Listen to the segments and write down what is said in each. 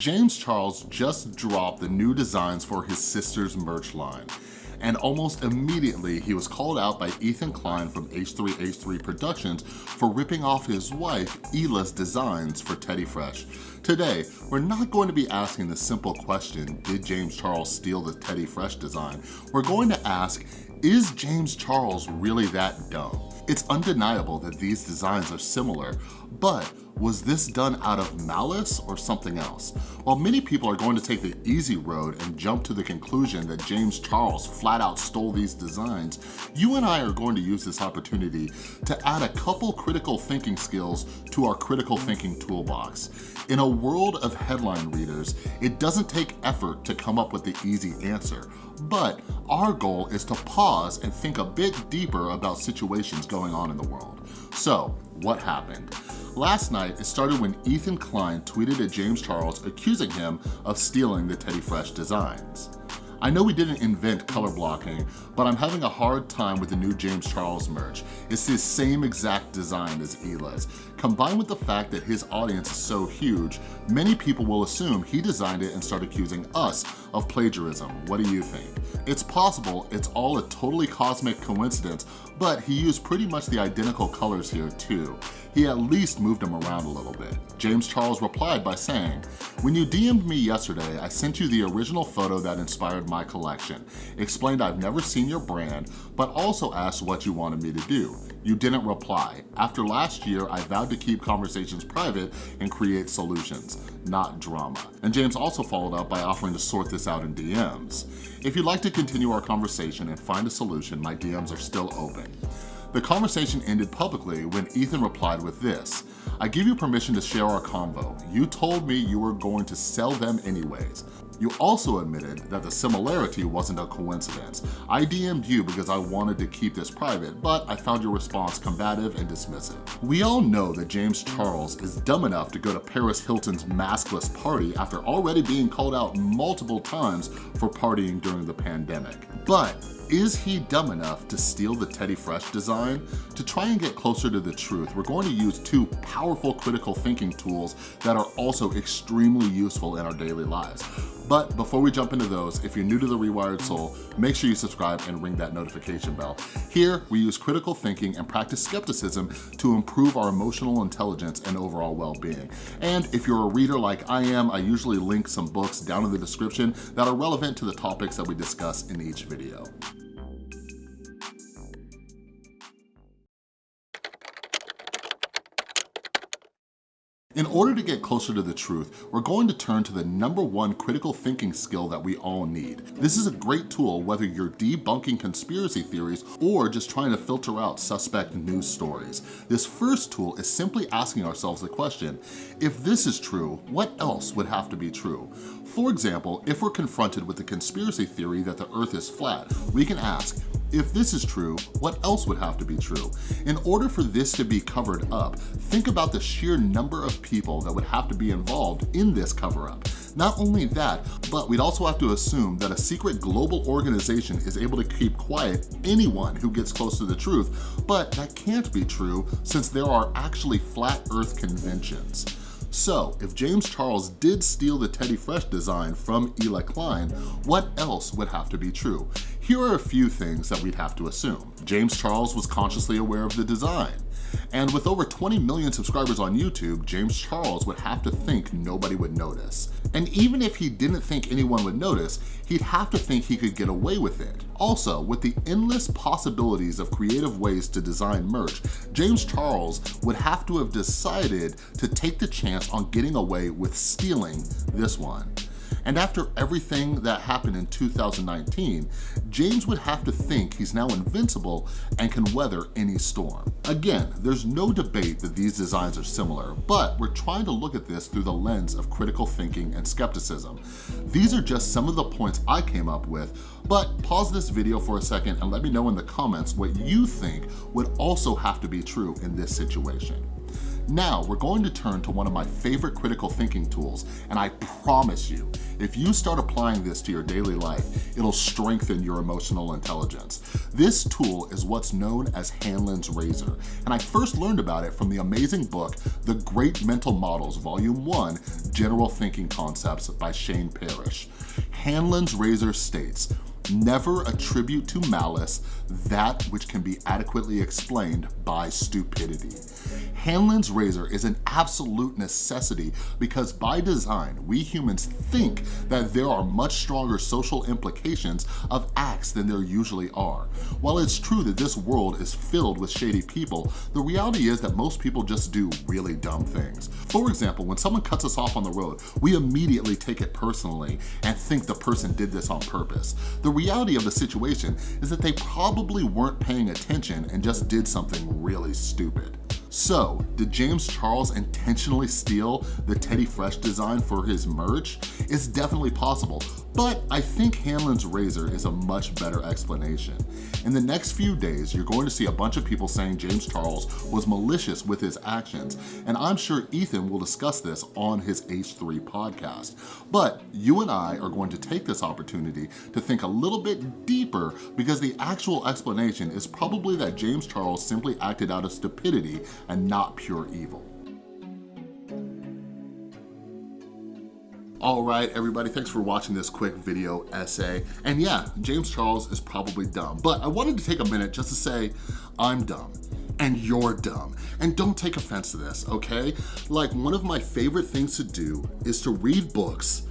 James Charles just dropped the new designs for his sister's merch line and almost immediately he was called out by Ethan Klein from H3H3 Productions for ripping off his wife Hila's designs for Teddy Fresh. Today, we're not going to be asking the simple question, did James Charles steal the Teddy Fresh design? We're going to ask, is James Charles really that dumb? It's undeniable that these designs are similar, but was this done out of malice or something else? While many people are going to take the easy road and jump to the conclusion that James Charles flat out stole these designs, you and I are going to use this opportunity to add a couple critical thinking skills to our critical thinking toolbox. In a world of headline readers, it doesn't take effort to come up with the easy answer, but our goal is to pause and think a bit deeper about situations going on in the world. So, what happened? Last night, it started when Ethan Klein tweeted at James Charles accusing him of stealing the Teddy Fresh designs. I know we didn't invent color blocking, but I'm having a hard time with the new James Charles merch. It's the same exact design as Hila's. Combined with the fact that his audience is so huge, many people will assume he designed it and start accusing us of plagiarism. What do you think? It's possible it's all a totally cosmic coincidence, but he used pretty much the identical colors here too. He at least moved them around a little bit. James Charles replied by saying, when you DM'd me yesterday, I sent you the original photo that inspired my collection, explained I've never seen your brand, but also asked what you wanted me to do. You didn't reply. After last year, I vowed to keep conversations private and create solutions, not drama. And James also followed up by offering to sort this out in DMs. If you'd like to continue our conversation and find a solution, my DMs are still open. The conversation ended publicly when Ethan replied with this, I give you permission to share our convo. You told me you were going to sell them anyways. You also admitted that the similarity wasn't a coincidence. I DM'd you because I wanted to keep this private, but I found your response combative and dismissive. We all know that James Charles is dumb enough to go to Paris Hilton's maskless party after already being called out multiple times for partying during the pandemic. But is he dumb enough to steal the Teddy Fresh design? To try and get closer to the truth, we're going to use two powerful critical thinking tools that are also extremely useful in our daily lives. But before we jump into those, if you're new to The Rewired Soul, make sure you subscribe and ring that notification bell. Here, we use critical thinking and practice skepticism to improve our emotional intelligence and overall well-being. And if you're a reader like I am, I usually link some books down in the description that are relevant to the topics that we discuss in each video. In order to get closer to the truth, we're going to turn to the number one critical thinking skill that we all need. This is a great tool whether you're debunking conspiracy theories or just trying to filter out suspect news stories. This first tool is simply asking ourselves the question, if this is true, what else would have to be true? For example, if we're confronted with the conspiracy theory that the earth is flat, we can ask, if this is true, what else would have to be true? In order for this to be covered up, think about the sheer number of people that would have to be involved in this cover-up. Not only that, but we'd also have to assume that a secret global organization is able to keep quiet anyone who gets close to the truth, but that can't be true since there are actually flat earth conventions. So if James Charles did steal the Teddy Fresh design from Hila Klein, what else would have to be true? Here are a few things that we'd have to assume. James Charles was consciously aware of the design. And with over 20 million subscribers on YouTube, James Charles would have to think nobody would notice. And even if he didn't think anyone would notice, he'd have to think he could get away with it. Also, with the endless possibilities of creative ways to design merch, James Charles would have to have decided to take the chance on getting away with stealing this one. And after everything that happened in 2019, James would have to think he's now invincible and can weather any storm. Again, there's no debate that these designs are similar, but we're trying to look at this through the lens of critical thinking and skepticism. These are just some of the points I came up with, but pause this video for a second and let me know in the comments what you think would also have to be true in this situation. Now, we're going to turn to one of my favorite critical thinking tools, and I promise you, if you start applying this to your daily life, it'll strengthen your emotional intelligence. This tool is what's known as Hanlon's Razor, and I first learned about it from the amazing book, The Great Mental Models, Volume 1, General Thinking Concepts by Shane Parrish. Hanlon's Razor states, Never attribute to malice that which can be adequately explained by stupidity. Hanlon's razor is an absolute necessity because by design, we humans think that there are much stronger social implications of acts than there usually are. While it's true that this world is filled with shady people, the reality is that most people just do really dumb things. For example, when someone cuts us off on the road, we immediately take it personally and think the person did this on purpose. The reality of the situation is that they probably weren't paying attention and just did something really stupid. So, did James Charles intentionally steal the Teddy Fresh design for his merch? It's definitely possible, but I think Hanlon's razor is a much better explanation. In the next few days, you're going to see a bunch of people saying James Charles was malicious with his actions, and I'm sure Ethan will discuss this on his H3 podcast. But you and I are going to take this opportunity to think a little bit deeper because the actual explanation is probably that James Charles simply acted out of stupidity and not pure evil. All right, everybody, thanks for watching this quick video essay. And yeah, James Charles is probably dumb, but I wanted to take a minute just to say, I'm dumb and you're dumb. And don't take offense to this, okay? Like one of my favorite things to do is to read books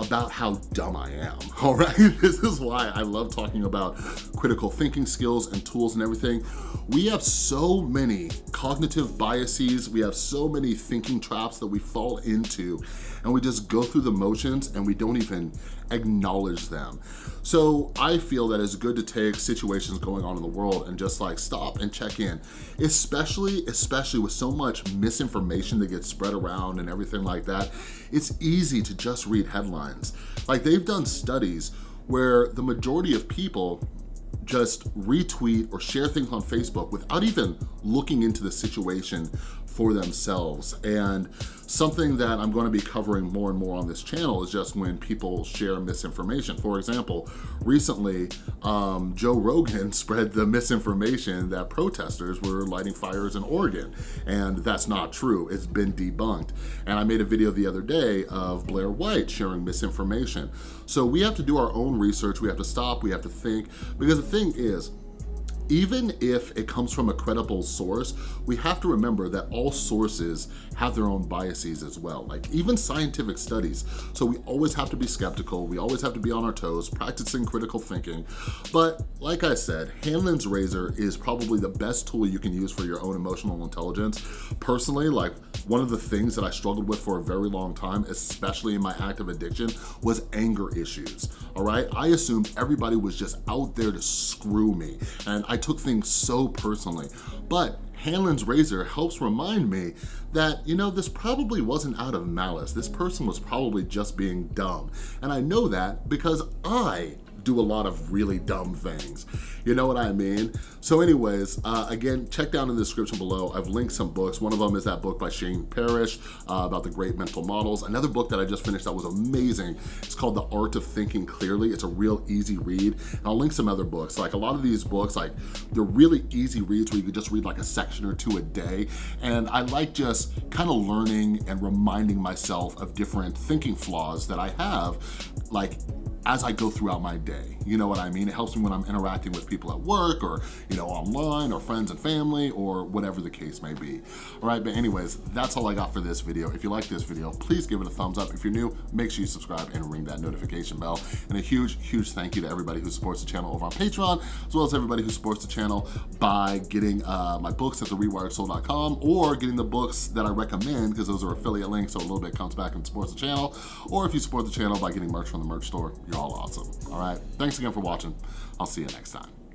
about how dumb I am, all right? This is why I love talking about critical thinking skills and tools and everything. We have so many cognitive biases, we have so many thinking traps that we fall into and we just go through the motions and we don't even acknowledge them. So I feel that it's good to take situations going on in the world and just like stop and check in, especially, especially with so much misinformation that gets spread around and everything like that. It's easy to just read headlines. Like they've done studies where the majority of people just retweet or share things on Facebook without even looking into the situation for themselves. And something that I'm gonna be covering more and more on this channel is just when people share misinformation. For example, recently, um, Joe Rogan spread the misinformation that protesters were lighting fires in Oregon, and that's not true. It's been debunked. And I made a video the other day of Blair White sharing misinformation. So we have to do our own research, we have to stop, we have to think, because the thing is, even if it comes from a credible source, we have to remember that all sources have their own biases as well, like even scientific studies. So we always have to be skeptical, we always have to be on our toes, practicing critical thinking. But like I said, Hanlon's razor is probably the best tool you can use for your own emotional intelligence. Personally, like one of the things that I struggled with for a very long time, especially in my active addiction, was anger issues, all right? I assumed everybody was just out there to screw me. And I took things so personally. But Hanlon's razor helps remind me that, you know, this probably wasn't out of malice. This person was probably just being dumb. And I know that because I do a lot of really dumb things. You know what I mean? So anyways, uh, again, check down in the description below. I've linked some books. One of them is that book by Shane Parrish uh, about the great mental models. Another book that I just finished that was amazing. It's called The Art of Thinking Clearly. It's a real easy read. And I'll link some other books. Like a lot of these books, like they're really easy reads where you could just read like a section or two a day. And I like just kind of learning and reminding myself of different thinking flaws that I have like as I go throughout my day. You know what I mean? It helps me when I'm interacting with people at work or, you know, online or friends and family or whatever the case may be. All right, but anyways, that's all I got for this video. If you like this video, please give it a thumbs up. If you're new, make sure you subscribe and ring that notification bell. And a huge, huge thank you to everybody who supports the channel over on Patreon, as well as everybody who supports the channel by getting uh, my books at therewiredsoul.com or getting the books that I recommend because those are affiliate links, so a little bit comes back and supports the channel. Or if you support the channel by getting merch from the merch store, you're all awesome. All right, thanks again for watching. I'll see you next time.